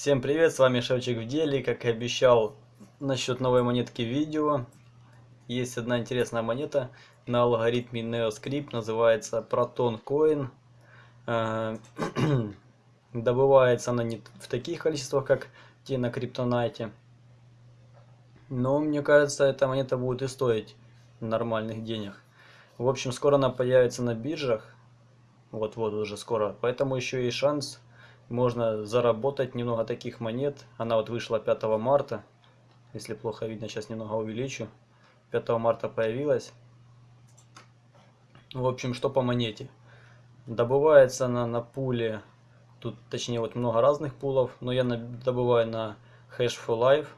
Всем привет, с вами Шевчик в деле. Как и обещал насчет новой монетки видео. Есть одна интересная монета на алгоритме NeoScript, называется Proton Coin. Э, добывается она не в таких количествах, как те на криптонайте. Но мне кажется, эта монета будет и стоить нормальных денег. В общем, скоро она появится на биржах. Вот-вот уже скоро. Поэтому еще есть шанс можно заработать немного таких монет. Она вот вышла 5 марта. Если плохо видно, сейчас немного увеличу. 5 марта появилась. В общем, что по монете. Добывается она на пуле. Тут, точнее, вот много разных пулов. Но я добываю на Hash for Life.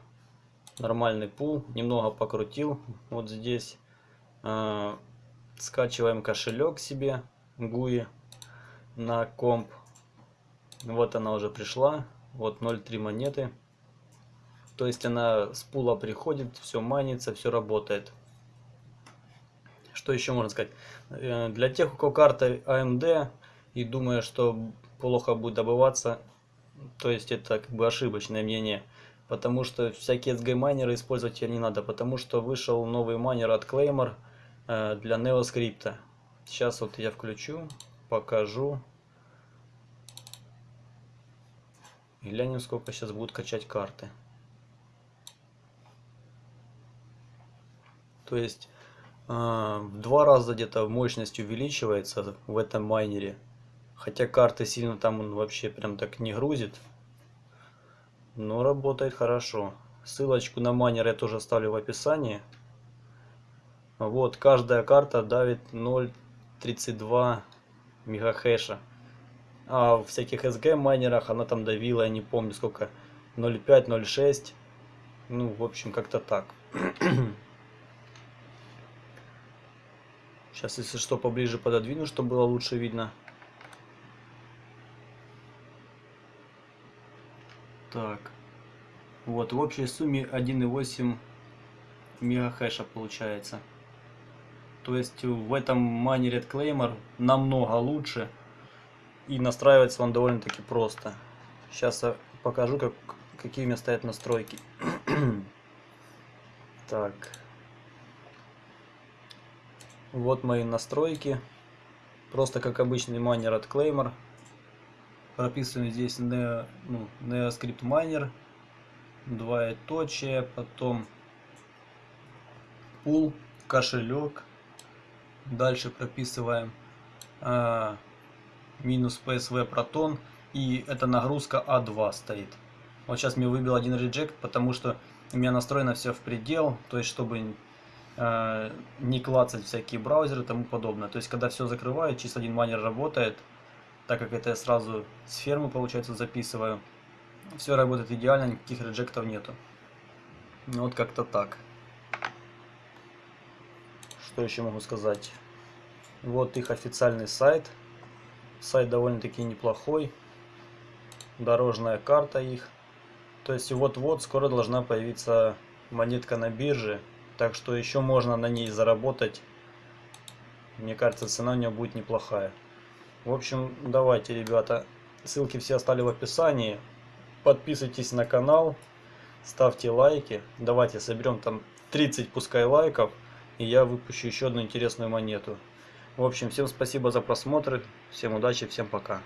Нормальный пул. Немного покрутил. Вот здесь. А, скачиваем кошелек себе. GUI на комп. Вот она уже пришла. Вот 0,3 монеты. То есть она с пула приходит, все манится, все работает. Что еще можно сказать? Э, для тех, у кого карта AMD и думая, что плохо будет добываться, то есть это как бы ошибочное мнение. Потому что всякие SG майнеры использовать не надо, потому что вышел новый майнер от Claymore э, для NeoScript. Сейчас вот я включу, покажу. И глянем, сколько сейчас будут качать карты. То есть э, в два раза где-то мощность увеличивается в этом майнере. Хотя карты сильно там он вообще прям так не грузит. Но работает хорошо. Ссылочку на майнер я тоже оставлю в описании. Вот, каждая карта давит 0.32 мегахэша. А в всяких SG майнерах она там давила, я не помню сколько, 0.5, 0.6. Ну, в общем, как-то так. Сейчас, если что, поближе пододвину, чтобы было лучше видно. Так. Вот, в общей сумме 1.8 мегахэша получается. То есть в этом майнере Claymore намного лучше. И настраивается он довольно-таки просто. Сейчас я покажу, как, какие у меня стоят настройки. так. Вот мои настройки. Просто как обычный майнер от Claymore. Прописываем здесь Neo, ну, NeoScript Miner. Двоеточие, потом пул, кошелек. Дальше прописываем а, минус PSV Proton и эта нагрузка А2 стоит. Вот сейчас мне выбил один реджект, потому что у меня настроено все в предел, то есть чтобы э, не клацать всякие браузеры и тому подобное. То есть когда все закрываю, чисто один майнер работает, так как это я сразу с фермы получается записываю. Все работает идеально, никаких реджектов нету. Ну, вот как-то так. Что еще могу сказать? Вот их официальный сайт. Сайт довольно-таки неплохой. Дорожная карта их. То есть вот-вот скоро должна появиться монетка на бирже. Так что еще можно на ней заработать. Мне кажется, цена у нее будет неплохая. В общем, давайте, ребята. Ссылки все оставили в описании. Подписывайтесь на канал. Ставьте лайки. Давайте соберем там 30 пускай лайков. И я выпущу еще одну интересную монету. В общем, всем спасибо за просмотр, всем удачи, всем пока.